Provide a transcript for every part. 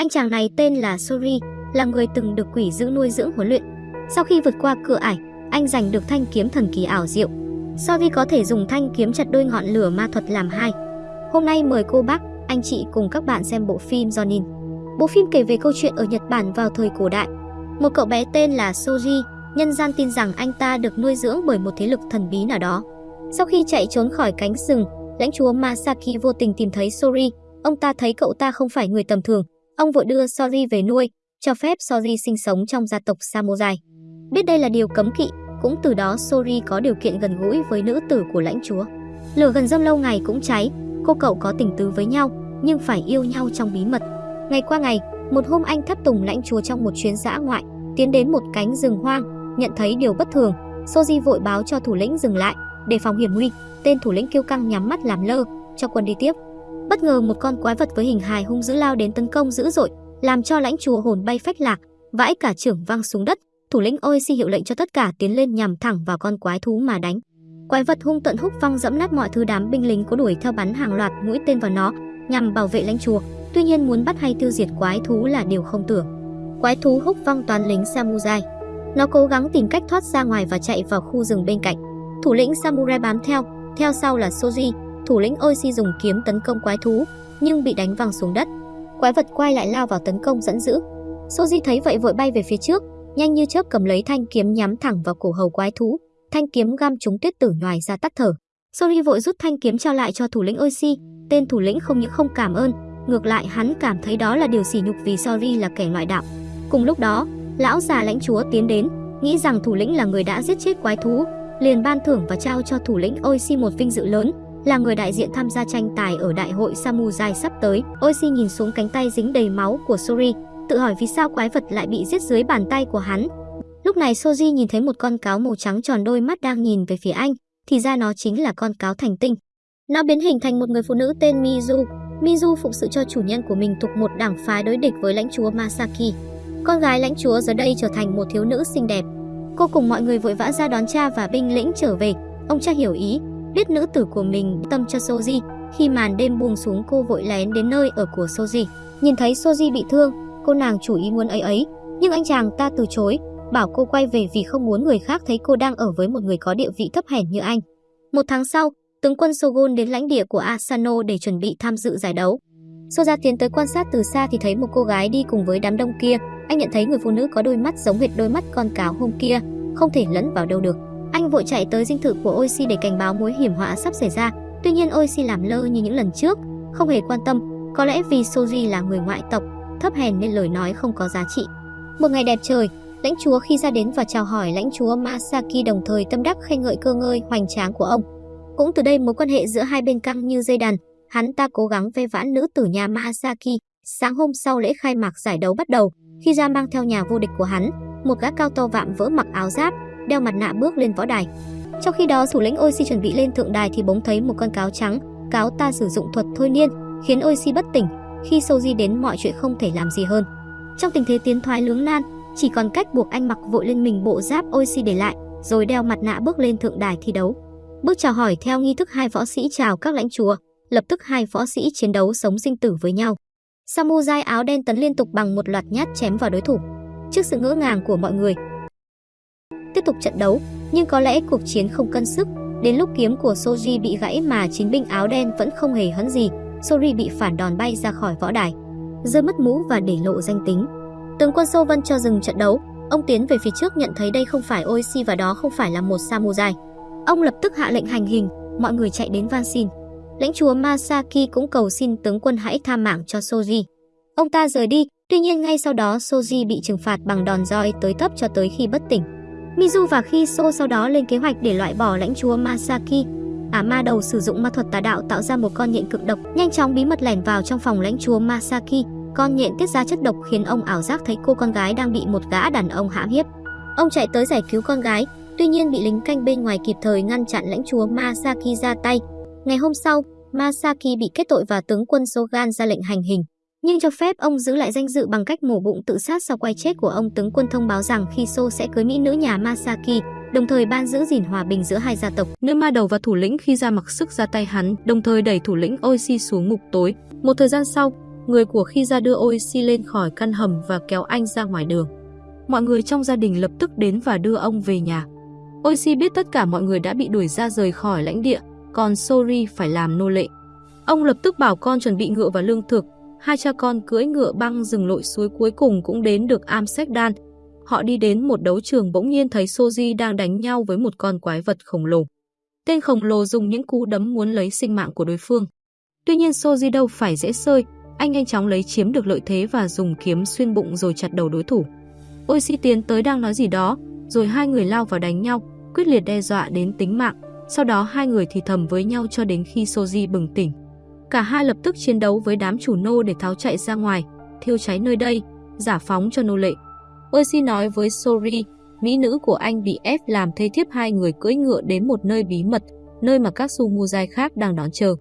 Anh chàng này tên là Sori, là người từng được quỷ giữ nuôi dưỡng huấn luyện. Sau khi vượt qua cửa ải, anh giành được thanh kiếm thần kỳ ảo diệu. Sori có thể dùng thanh kiếm chặt đôi ngọn lửa ma thuật làm hai. Hôm nay mời cô bác, anh chị cùng các bạn xem bộ phim Jonin. Bộ phim kể về câu chuyện ở Nhật Bản vào thời cổ đại. Một cậu bé tên là Soji, nhân gian tin rằng anh ta được nuôi dưỡng bởi một thế lực thần bí nào đó. Sau khi chạy trốn khỏi cánh rừng, lãnh chúa Masaki vô tình tìm thấy Sori. Ông ta thấy cậu ta không phải người tầm thường, ông vội đưa Sori về nuôi, cho phép Sori sinh sống trong gia tộc Samurai. Biết đây là điều cấm kỵ, cũng từ đó Sori có điều kiện gần gũi với nữ tử của lãnh chúa. Lửa gần dâm lâu ngày cũng cháy, cô cậu có tình tứ với nhau, nhưng phải yêu nhau trong bí mật. Ngày qua ngày, một hôm anh thắp tùng lãnh chúa trong một chuyến dã ngoại, tiến đến một cánh rừng hoang, nhận thấy điều bất thường, Soji vội báo cho thủ lĩnh dừng lại, để phòng hiểm nguy. Tên thủ lĩnh kiêu căng nhắm mắt làm lơ, cho quân đi tiếp. Bất ngờ một con quái vật với hình hài hung dữ lao đến tấn công dữ dội, làm cho lãnh chúa hồn bay phách lạc, vãi cả trưởng văng xuống đất. Thủ lĩnh Oishi hiệu lệnh cho tất cả tiến lên nhằm thẳng vào con quái thú mà đánh. Quái vật hung tận húc văng dẫm nát mọi thứ đám binh lính có đuổi theo bắn hàng loạt mũi tên vào nó nhằm bảo vệ lãnh chúa. Tuy nhiên muốn bắt hay tiêu diệt quái thú là điều không tưởng. Quái thú húc văng toàn lính samurai. Nó cố gắng tìm cách thoát ra ngoài và chạy vào khu rừng bên cạnh. Thủ lĩnh samurai bám theo, theo sau là Soji, thủ lĩnh Oishi dùng kiếm tấn công quái thú, nhưng bị đánh văng xuống đất. Quái vật quay lại lao vào tấn công dẫn dữ. Soji thấy vậy vội bay về phía trước, nhanh như chớp cầm lấy thanh kiếm nhắm thẳng vào cổ hầu quái thú. Thanh kiếm găm trúng tuyết tử nhòi ra tắt thở. Soji vội rút thanh kiếm trao lại cho thủ lĩnh Oishi. Tên thủ lĩnh không những không cảm ơn, ngược lại hắn cảm thấy đó là điều sỉ nhục vì Sori là kẻ ngoại đạo. Cùng lúc đó, lão già lãnh chúa tiến đến, nghĩ rằng thủ lĩnh là người đã giết chết quái thú, liền ban thưởng và trao cho thủ lĩnh Oishi một vinh dự lớn, là người đại diện tham gia tranh tài ở đại hội Samurai sắp tới. Oishi nhìn xuống cánh tay dính đầy máu của Sori, tự hỏi vì sao quái vật lại bị giết dưới bàn tay của hắn. Lúc này Soji nhìn thấy một con cáo màu trắng tròn đôi mắt đang nhìn về phía anh, thì ra nó chính là con cáo thành tinh. Nó biến hình thành một người phụ nữ tên Mizu. Mizu phụng sự cho chủ nhân của mình thuộc một đảng phái đối địch với lãnh chúa Masaki. Con gái lãnh chúa giờ đây trở thành một thiếu nữ xinh đẹp, Cô cùng mọi người vội vã ra đón cha và binh lĩnh trở về. Ông cha hiểu ý, biết nữ tử của mình tâm cho Soji. Khi màn đêm buông xuống cô vội lén đến nơi ở của Soji. Nhìn thấy Soji bị thương, cô nàng chủ ý muốn ấy ấy. Nhưng anh chàng ta từ chối, bảo cô quay về vì không muốn người khác thấy cô đang ở với một người có địa vị thấp hèn như anh. Một tháng sau, tướng quân Sogon đến lãnh địa của Asano để chuẩn bị tham dự giải đấu. Soja tiến tới quan sát từ xa thì thấy một cô gái đi cùng với đám đông kia, anh nhận thấy người phụ nữ có đôi mắt giống hệt đôi mắt con cáo hôm kia, không thể lẫn vào đâu được. Vội chạy tới dinh thự của Oishi để cảnh báo mối hiểm họa sắp xảy ra. Tuy nhiên Oishi làm lơ như những lần trước, không hề quan tâm. Có lẽ vì Soji là người ngoại tộc, thấp hèn nên lời nói không có giá trị. Một ngày đẹp trời, lãnh chúa khi ra đến và chào hỏi lãnh chúa Masaki đồng thời tâm đắc khen ngợi cơ ngơi hoành tráng của ông. Cũng từ đây mối quan hệ giữa hai bên căng như dây đàn, hắn ta cố gắng ve vãn nữ tử nhà Masaki. Sáng hôm sau lễ khai mạc giải đấu bắt đầu, khi ra mang theo nhà vô địch của hắn, một gã cao to vạm vỡ mặc áo giáp, đeo mặt nạ bước lên võ đài. Trong khi đó, thủ lĩnh Oxy chuẩn bị lên thượng đài thì bỗng thấy một con cáo trắng, cáo ta sử dụng thuật thôi niên, khiến Oxy bất tỉnh. Khi Soji đến mọi chuyện không thể làm gì hơn. Trong tình thế tiến thoái lưỡng nan, chỉ còn cách buộc anh mặc vội lên mình bộ giáp Oxy để lại, rồi đeo mặt nạ bước lên thượng đài thi đấu. Bước chào hỏi theo nghi thức hai võ sĩ chào các lãnh chúa, lập tức hai võ sĩ chiến đấu sống sinh tử với nhau. Samurai áo đen tấn liên tục bằng một loạt nhát chém vào đối thủ. Trước sự ngỡ ngàng của mọi người, tiếp tục trận đấu, nhưng có lẽ cuộc chiến không cân sức. Đến lúc kiếm của Soji bị gãy mà chiến binh áo đen vẫn không hề hấn gì, Sori bị phản đòn bay ra khỏi võ đài, rơi mất mũ và để lộ danh tính. Tướng quân Sô Vân cho dừng trận đấu, ông tiến về phía trước nhận thấy đây không phải Oishi và đó không phải là một samurai. Ông lập tức hạ lệnh hành hình, mọi người chạy đến van xin. Lãnh chúa Masaki cũng cầu xin tướng quân hãy tha mạng cho Soji. Ông ta rời đi, tuy nhiên ngay sau đó Soji bị trừng phạt bằng đòn roi tới tấp cho tới khi bất tỉnh. Mizu và Kiso sau đó lên kế hoạch để loại bỏ lãnh chúa Masaki. Ả ma đầu sử dụng ma thuật tà đạo tạo ra một con nhện cực độc, nhanh chóng bí mật lẻn vào trong phòng lãnh chúa Masaki. Con nhện tiết ra chất độc khiến ông ảo giác thấy cô con gái đang bị một gã đàn ông hãm hiếp. Ông chạy tới giải cứu con gái, tuy nhiên bị lính canh bên ngoài kịp thời ngăn chặn lãnh chúa Masaki ra tay. Ngày hôm sau, Masaki bị kết tội và tướng quân Sogan ra lệnh hành hình, nhưng cho phép ông giữ lại danh dự bằng cách mổ bụng tự sát sau quay chết của ông. Tướng quân thông báo rằng khi So sẽ cưới mỹ nữ nhà Masaki, đồng thời ban giữ gìn hòa bình giữa hai gia tộc. Nữ ma đầu và thủ lĩnh khi ra mặc sức ra tay hắn, đồng thời đẩy thủ lĩnh Oishi xuống ngục tối. Một thời gian sau, người của khi ra đưa Oishi lên khỏi căn hầm và kéo anh ra ngoài đường. Mọi người trong gia đình lập tức đến và đưa ông về nhà. Oishi biết tất cả mọi người đã bị đuổi ra rời khỏi lãnh địa, còn Sori phải làm nô lệ. Ông lập tức bảo con chuẩn bị ngựa và lương thực, hai cha con cưỡi ngựa băng rừng lội suối cuối cùng cũng đến được Amsterdam. Họ đi đến một đấu trường bỗng nhiên thấy Soji đang đánh nhau với một con quái vật khổng lồ. Tên khổng lồ dùng những cú đấm muốn lấy sinh mạng của đối phương. Tuy nhiên Soji đâu phải dễ sơi, anh nhanh chóng lấy chiếm được lợi thế và dùng kiếm xuyên bụng rồi chặt đầu đối thủ. Oishi tiến tới đang nói gì đó, rồi hai người lao vào đánh nhau, quyết liệt đe dọa đến tính mạng. Sau đó hai người thì thầm với nhau cho đến khi Soji bừng tỉnh. Cả hai lập tức chiến đấu với đám chủ nô để tháo chạy ra ngoài, thiêu cháy nơi đây, giả phóng cho nô lệ. Percy nói với Sori, mỹ nữ của anh bị ép làm thê thiếp hai người cưỡi ngựa đến một nơi bí mật, nơi mà các su mujai khác đang đón chờ.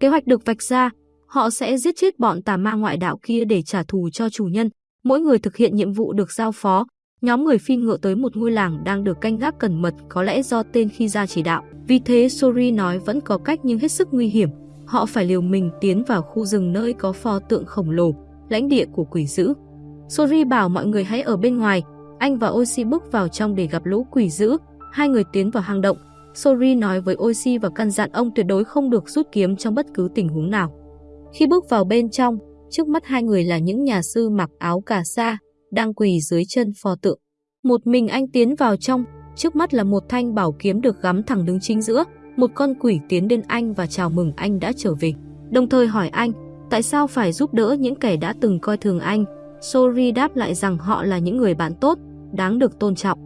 Kế hoạch được vạch ra, họ sẽ giết chết bọn tà ma ngoại đạo kia để trả thù cho chủ nhân. Mỗi người thực hiện nhiệm vụ được giao phó. Nhóm người phi ngựa tới một ngôi làng đang được canh gác cẩn mật có lẽ do tên khi ra chỉ đạo. Vì thế Sori nói vẫn có cách nhưng hết sức nguy hiểm. Họ phải liều mình tiến vào khu rừng nơi có pho tượng khổng lồ, lãnh địa của quỷ dữ. Sori bảo mọi người hãy ở bên ngoài, anh và Oishi bước vào trong để gặp lũ quỷ dữ. Hai người tiến vào hang động. Sori nói với Oishi và căn dặn ông tuyệt đối không được rút kiếm trong bất cứ tình huống nào. Khi bước vào bên trong, trước mắt hai người là những nhà sư mặc áo cà sa, đang quỳ dưới chân pho tượng. Một mình anh tiến vào trong, trước mắt là một thanh bảo kiếm được gắm thẳng đứng chính giữa. Một con quỷ tiến đến anh và chào mừng anh đã trở về. Đồng thời hỏi anh, tại sao phải giúp đỡ những kẻ đã từng coi thường anh. Sori đáp lại rằng họ là những người bạn tốt, đáng được tôn trọng.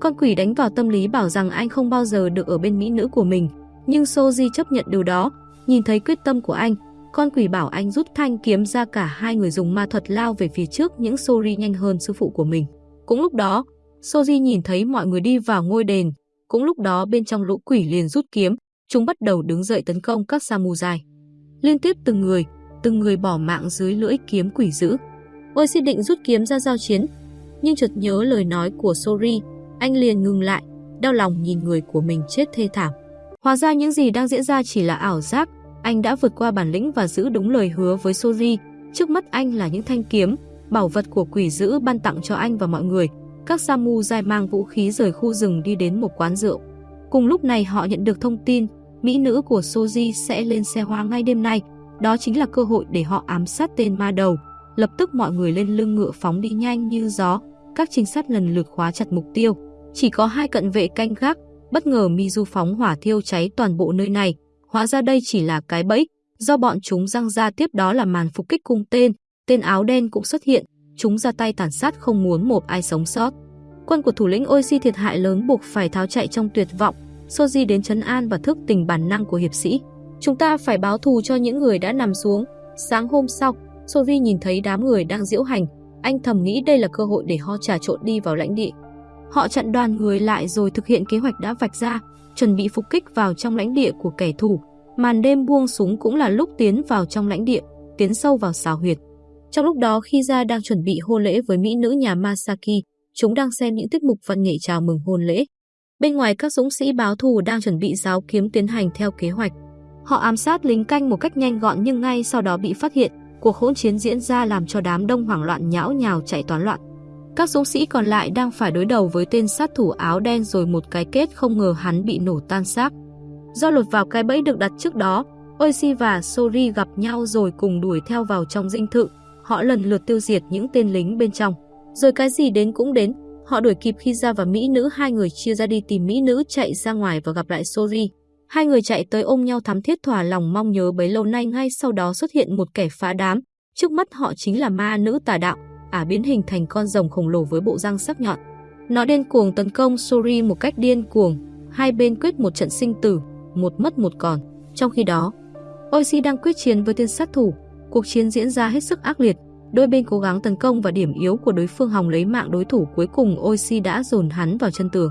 Con quỷ đánh vào tâm lý bảo rằng anh không bao giờ được ở bên mỹ nữ của mình. Nhưng Soji chấp nhận điều đó, nhìn thấy quyết tâm của anh, con quỷ bảo anh rút thanh kiếm ra cả hai người dùng ma thuật lao về phía trước những Sori nhanh hơn sư phụ của mình. Cũng lúc đó, Soji nhìn thấy mọi người đi vào ngôi đền. Cũng lúc đó bên trong lũ quỷ liền rút kiếm, chúng bắt đầu đứng dậy tấn công các samurai. Liên tiếp từng người, từng người bỏ mạng dưới lưỡi kiếm quỷ dữ. Oishi định rút kiếm ra giao chiến, nhưng chợt nhớ lời nói của Sori, anh liền ngừng lại, đau lòng nhìn người của mình chết thê thảm. Hóa ra những gì đang diễn ra chỉ là ảo giác, anh đã vượt qua bản lĩnh và giữ đúng lời hứa với Sori. Trước mắt anh là những thanh kiếm, bảo vật của quỷ dữ ban tặng cho anh và mọi người. Các samurai mang vũ khí rời khu rừng đi đến một quán rượu. Cùng lúc này họ nhận được thông tin, mỹ nữ của Soji sẽ lên xe hoa ngay đêm nay. Đó chính là cơ hội để họ ám sát tên ma đầu. Lập tức mọi người lên lưng ngựa phóng đi nhanh như gió. Các trinh sát lần lượt khóa chặt mục tiêu. Chỉ có hai cận vệ canh gác, bất ngờ Mizu phóng hỏa thiêu cháy toàn bộ nơi này. Hóa ra đây chỉ là cái bẫy, do bọn chúng răng ra tiếp đó là màn phục kích cung tên, tên áo đen cũng xuất hiện, chúng ra tay tàn sát không muốn một ai sống sót. Quân của thủ lĩnh Oishi thiệt hại lớn buộc phải tháo chạy trong tuyệt vọng, Soji đến chấn an và thức tỉnh bản năng của hiệp sĩ. Chúng ta phải báo thù cho những người đã nằm xuống. Sáng hôm sau, Soji nhìn thấy đám người đang diễu hành, anh thầm nghĩ đây là cơ hội để họ trà trộn đi vào lãnh địa. Họ chặn đoàn người lại rồi thực hiện kế hoạch đã vạch ra, chuẩn bị phục kích vào trong lãnh địa của kẻ thù. Màn đêm buông súng cũng là lúc tiến vào trong lãnh địa, tiến sâu vào xào huyệt. Trong lúc đó khi ra đang chuẩn bị hôn lễ với mỹ nữ nhà Masaki, chúng đang xem những tiết mục văn nghệ chào mừng hôn lễ. Bên ngoài các dũng sĩ báo thù đang chuẩn bị giáo kiếm tiến hành theo kế hoạch. Họ ám sát lính canh một cách nhanh gọn nhưng ngay sau đó bị phát hiện, cuộc hỗn chiến diễn ra làm cho đám đông hoảng loạn nhão nhào chạy toán loạn. Các dũng sĩ còn lại đang phải đối đầu với tên sát thủ áo đen rồi một cái kết không ngờ hắn bị nổ tan xác. Do lột vào cái bẫy được đặt trước đó, Oishi và Sori gặp nhau rồi cùng đuổi theo vào trong dinh thự. Họ lần lượt tiêu diệt những tên lính bên trong. Rồi cái gì đến cũng đến, họ đuổi kịp khi ra và mỹ nữ hai người chia ra đi tìm mỹ nữ chạy ra ngoài và gặp lại Sori. Hai người chạy tới ôm nhau thắm thiết thỏa lòng mong nhớ bấy lâu nay ngay sau đó xuất hiện một kẻ phá đám. Trước mắt họ chính là ma nữ tà đạo, ả biến hình thành con rồng khổng lồ với bộ răng sắc nhọn. Nó điên cuồng tấn công Sori một cách điên cuồng, hai bên quyết một trận sinh tử, một mất một còn. Trong khi đó, Oishi đang quyết chiến với tên sát thủ, cuộc chiến diễn ra hết sức ác liệt, đôi bên cố gắng tấn công vào điểm yếu của đối phương hòng lấy mạng đối thủ cuối cùng Oishi đã dồn hắn vào chân tường.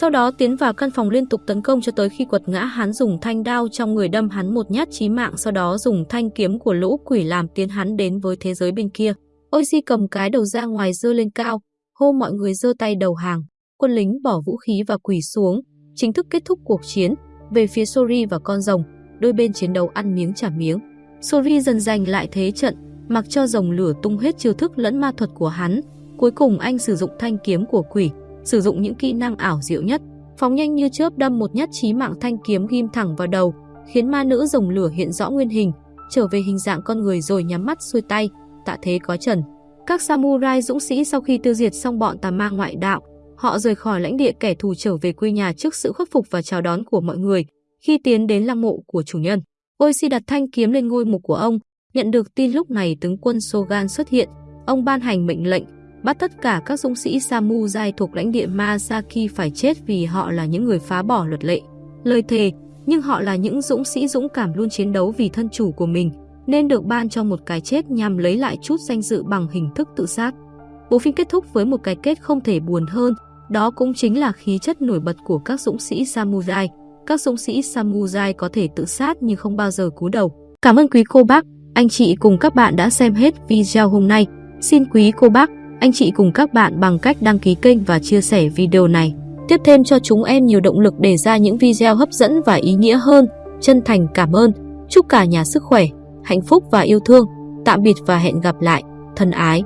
Sau đó tiến vào căn phòng liên tục tấn công cho tới khi quật ngã hắn dùng thanh đao trong người đâm hắn một nhát chí mạng sau đó dùng thanh kiếm của lũ quỷ làm tiến hắn đến với thế giới bên kia. Oishi cầm cái đầu ra ngoài dơ lên cao, hô mọi người dơ tay đầu hàng. Quân lính bỏ vũ khí và quỳ xuống, chính thức kết thúc cuộc chiến. Về phía Sori và con rồng, đôi bên chiến đấu ăn miếng trả miếng. Sori dần giành lại thế trận, mặc cho rồng lửa tung hết chiêu thức lẫn ma thuật của hắn. Cuối cùng anh sử dụng thanh kiếm của quỷ, sử dụng những kỹ năng ảo diệu nhất, phóng nhanh như chớp đâm một nhát chí mạng thanh kiếm ghim thẳng vào đầu, khiến ma nữ rồng lửa hiện rõ nguyên hình, trở về hình dạng con người rồi nhắm mắt xuôi tay, tạ thế có trần. Các samurai dũng sĩ sau khi tiêu diệt xong bọn tà ma ngoại đạo, họ rời khỏi lãnh địa kẻ thù trở về quê nhà trước sự khuất phục và chào đón của mọi người. Khi tiến đến lăng mộ của chủ nhân, Oishi đặt thanh kiếm lên ngôi mục của ông, nhận được tin lúc này tướng quân Sogan xuất hiện, ông ban hành mệnh lệnh bắt tất cả các dũng sĩ samurai thuộc lãnh địa Masaki phải chết vì họ là những người phá bỏ luật lệ. Lời thề, nhưng họ là những dũng sĩ dũng cảm luôn chiến đấu vì thân chủ của mình, nên được ban cho một cái chết nhằm lấy lại chút danh dự bằng hình thức tự sát. Bộ phim kết thúc với một cái kết không thể buồn hơn, đó cũng chính là khí chất nổi bật của các dũng sĩ samurai. Các dũng sĩ samurai có thể tự sát nhưng không bao giờ cúi đầu. Cảm ơn quý cô bác, anh chị cùng các bạn đã xem hết video hôm nay. Xin quý cô bác, anh chị cùng các bạn bằng cách đăng ký kênh và chia sẻ video này. Tiếp thêm cho chúng em nhiều động lực để ra những video hấp dẫn và ý nghĩa hơn. Chân thành cảm ơn. Chúc cả nhà sức khỏe, hạnh phúc và yêu thương. Tạm biệt và hẹn gặp lại. Thân ái.